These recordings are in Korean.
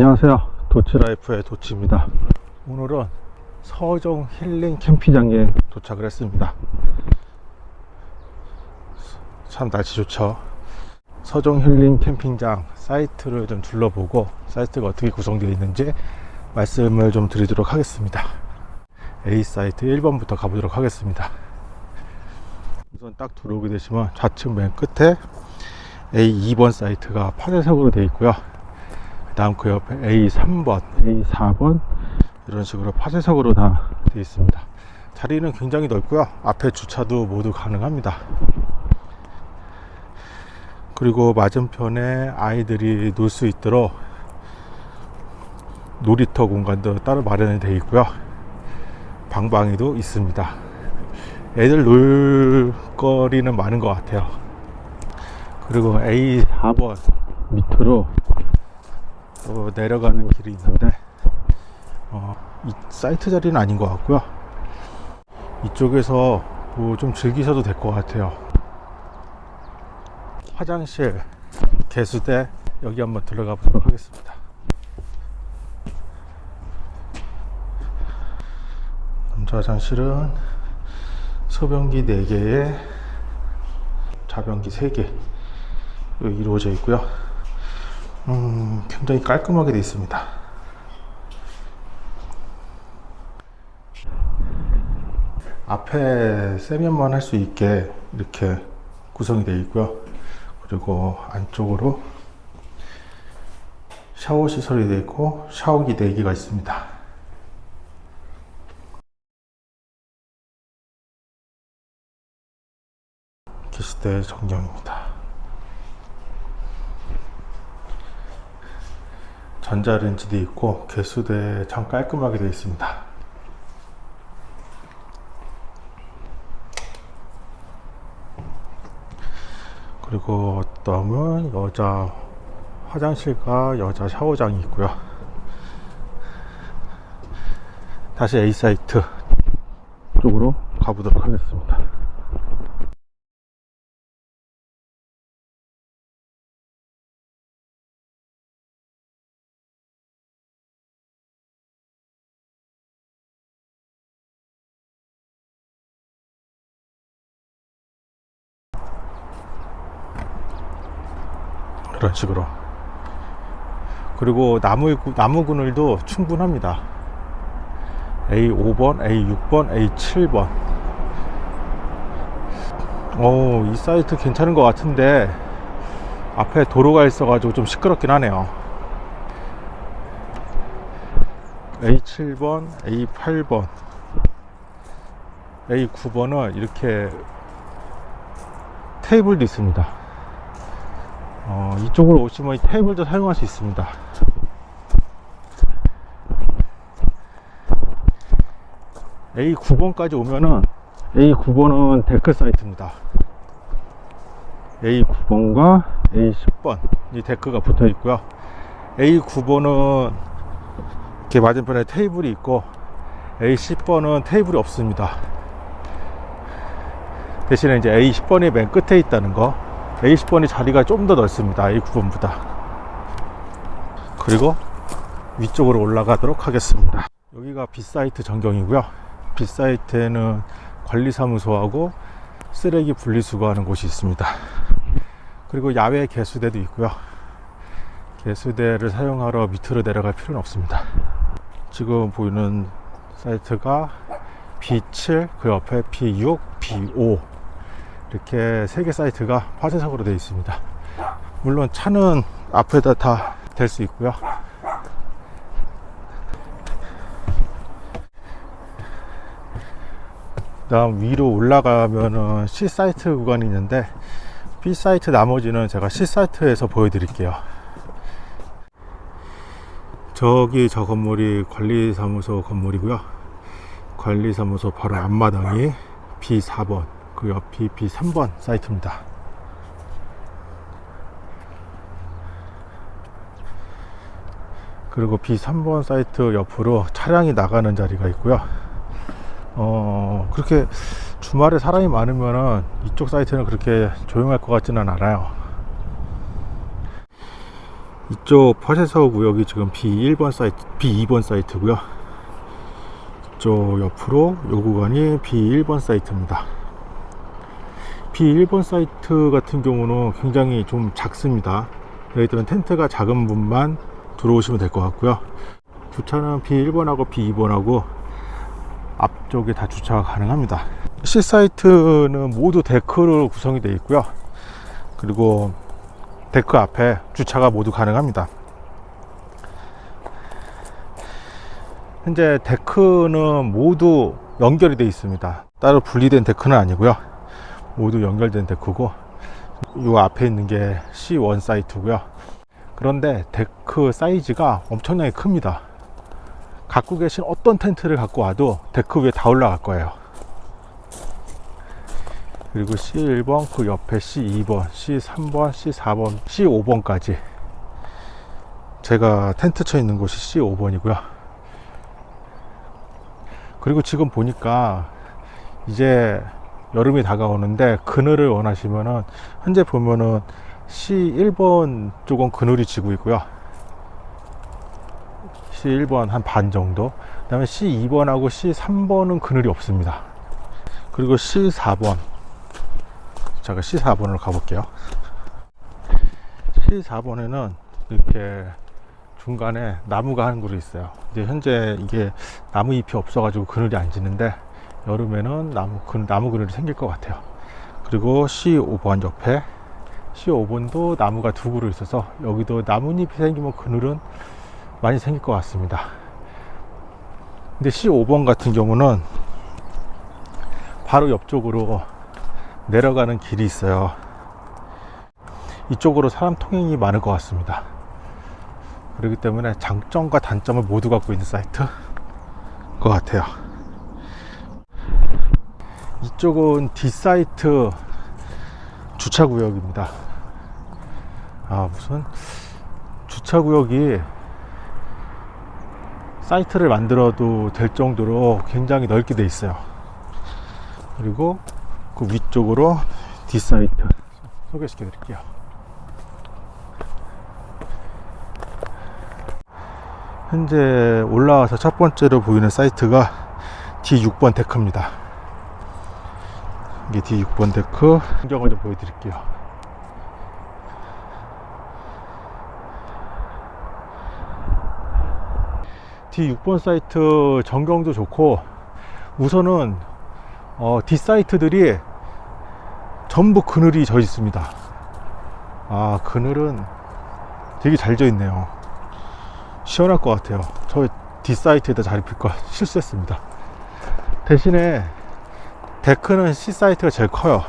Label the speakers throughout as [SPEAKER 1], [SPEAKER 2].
[SPEAKER 1] 안녕하세요. 도치라이프의 도치입니다. 오늘은 서종 힐링 캠핑장에 도착을 했습니다. 참 날씨 좋죠? 서종 힐링 캠핑장 사이트를 좀 둘러보고 사이트가 어떻게 구성되어 있는지 말씀을 좀 드리도록 하겠습니다. A 사이트 1번부터 가보도록 하겠습니다. 우선 딱 들어오게 되시면 좌측 맨 끝에 A 2번 사이트가 파쇄석으로 되어 있고요. 그 다음 그 옆에 A3번, A4번. 이런 식으로 파쇄석으로 다 되어 있습니다. 자리는 굉장히 넓고요. 앞에 주차도 모두 가능합니다. 그리고 맞은편에 아이들이 놀 수 있도록 놀이터 공간도 따로 마련이 되어 있고요. 방방이도 있습니다. 애들 놀 거리는 많은 것 같아요. 그리고 A4번 밑으로 또 내려가는 길이 있는데 어, 이 사이트 자리는 아닌 것 같고요. 이쪽에서 뭐 좀 즐기셔도 될 것 같아요. 화장실 개수대 여기 한번 들어가 보도록 하겠습니다. 남자 화장실은 소변기 4개에 자변기 3개 이루어져 있고요 음, 굉장히 깔끔하게 되어 있습니다. 앞에 세면만 할 수 있게 이렇게 구성이 되어 있고요. 그리고 안쪽으로 샤워 시설이 되어 있고 샤워기 4개가 있습니다. 기스대 전경입니다 전자레인지도 있고 개수대 참 깔끔하게 되어 있습니다. 그리고 다음은 여자 화장실과 여자 샤워장이 있고요. 다시 A 사이트 쪽으로 가보도록 하겠습니다 이런 식으로. 그리고 나무, 나무 그늘도 충분합니다. A5번, A6번, A7번. 오, 이 사이트 괜찮은 것 같은데 앞에 도로가 있어 가지고 좀 시끄럽긴 하네요. A7번, A8번. A9번은 이렇게 테이블도 있습니다 어, 이쪽으로 오시면 이 테이블도 사용할 수 있습니다. A9번까지 오면은 A9번은 데크 사이트입니다. A9번과 A10번 이 데크가 붙어 있고요. A9번은 이렇게 맞은편에 테이블이 있고 A10번은 테이블이 없습니다. 대신에 이제 A10번이 맨 끝에 있다는 거 A10번이 자리가 좀 더 넓습니다. A9번보다. 그리고 위쪽으로 올라가도록 하겠습니다. 여기가 B사이트 전경이고요. B사이트에는 관리사무소하고 쓰레기 분리수거하는 곳이 있습니다. 그리고 야외 개수대도 있고요. 개수대를 사용하러 밑으로 내려갈 필요는 없습니다. 지금 보이는 사이트가 B7 그 옆에 B6 B5 이렇게 세 개 사이트가 파쇄석으로 되어 있습니다. 물론 차는 앞에다 다 댈 수 있고요. 다음 위로 올라가면은 C 사이트 구간이 있는데 B 사이트 나머지는 제가 C 사이트에서 보여드릴게요. 저기 저 건물이 관리사무소 건물이고요. 관리사무소 바로 앞마당이 B4번 그 옆이 B3번 사이트입니다 그리고 B3번 사이트 옆으로 차량이 나가는 자리가 있고요 어 그렇게 주말에 사람이 많으면 이쪽 사이트는 그렇게 조용할 것 같지는 않아요 이쪽 퍼세서 구역이 지금 B1번 사이트, B2번 사이트고요. 이쪽 옆으로 요 구간이 B1번 사이트입니다. B1번 사이트 같은 경우는 굉장히 좀 작습니다. 여기들은 텐트가 작은 분만 들어오시면 될 것 같고요. 주차는 B1번하고 B2번하고 앞쪽에 다 주차가 가능합니다. C 사이트는 모두 데크로 구성이 되어 있고요. 그리고 데크 앞에 주차가 모두 가능합니다. 현재 데크는 모두 연결이 되어 있습니다. 따로 분리된 데크는 아니고요. 모두 연결된 데크고 이 앞에 있는 게 C1 사이트고요. 그런데 데크 사이즈가 엄청나게 큽니다. 갖고 계신 어떤 텐트를 갖고 와도 데크 위에 다 올라갈 거예요. 그리고 C1번, 그 옆에 C2번, C3번, C4번, C5번까지 제가 텐트 쳐 있는 곳이 C5번이고요. 그리고 지금 보니까 이제 여름이 다가오는데 그늘을 원하시면은 현재 보면은 C1번 쪽은 그늘이 지고 있고요. C1번 한 반 정도. 그 다음에 C2번하고 C3번은 그늘이 없습니다. 그리고 C4번. 제가 C4번으로 가볼게요. C4번에는 이렇게 중간에 나무가 한 그루 있어요. 이제 현재 이게 나무 잎이 없어 가지고 그늘이 안 지는데 여름에는 나무, 그, 나무 그늘이 생길 것 같아요. 그리고 C5번 옆에 C5번도 나무가 두 그루 있어서 여기도 나뭇잎이 생기면 그늘은 많이 생길 것 같습니다. 근데 C5번 같은 경우는 바로 옆쪽으로 내려가는 길이 있어요. 이쪽으로 사람 통행이 많을 것 같습니다. 그렇기 때문에 장점과 단점을 모두 갖고 있는 사이트 것 같아요. 이쪽은 D사이트 주차구역입니다. 아, 무슨 주차구역이 사이트를 만들어도 될 정도로 굉장히 넓게 돼 있어요. 그리고 그 위쪽으로 D사이트 소개시켜 드릴게요. 현재 올라와서 첫 번째로 보이는 사이트가 D6번 데크입니다. 이게 D6번 데크 풍경을 좀 보여드릴게요. D6번 사이트 전경도 좋고 우선은 어, D 사이트들이 전부 그늘이 져 있습니다. 아 그늘은 되게 잘 져 있네요. 시원할 것 같아요. 저 D사이트에다 자리 필거 실수했습니다. 대신에 데크는 C사이트가 제일 커요.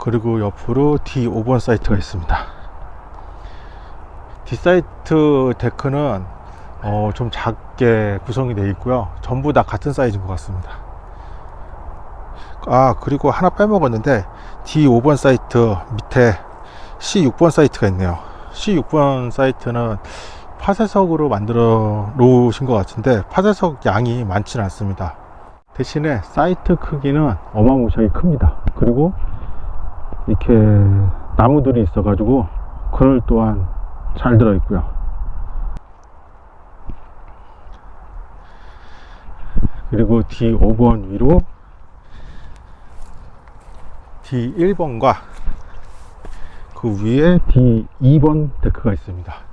[SPEAKER 1] 그리고 옆으로 D5번 사이트가 있습니다. D사이트 데크는 어, 좀 작게 구성이 되어 있고요. 전부 다 같은 사이즈인 것 같습니다. 아, 그리고 하나 빼먹었는데 D5번 사이트 밑에 C6번 사이트가 있네요. C6번 사이트는 파쇄석으로 만들어 놓으신 것 같은데 파쇄석 양이 많지는 않습니다. 대신에 사이트 크기는 어마무시하게 큽니다. 그리고 이렇게 나무들이 있어 가지고 그늘 또한 잘 들어 있고요. 그리고 D5번 위로 D1번과 그 위에 D2번 데크가 있습니다.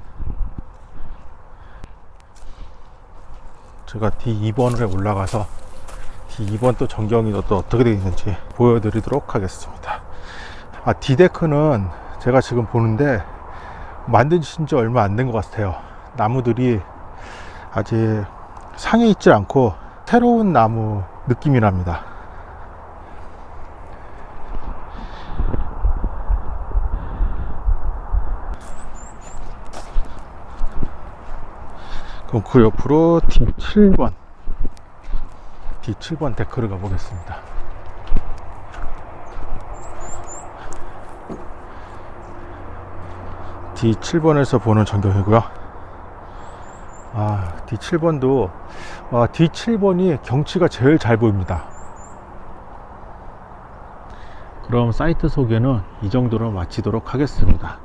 [SPEAKER 1] 제가 D2번에 올라가서 D2번 또 전경이 또 어떻게 되어 있는지 보여드리도록 하겠습니다. 아, D데크는 제가 지금 보는데 만드신 지 얼마 안 된 것 같아요. 나무들이 아직 상해 있지 않고 새로운 나무 느낌이 납니다. 그럼 그 옆으로 D7번 D7번 데크를 가보겠습니다. D7번에서 보는 전경이고요. 아, D7번도 아, D7번이 경치가 제일 잘 보입니다. 그럼 사이트 소개는 이 정도로 마치도록 하겠습니다.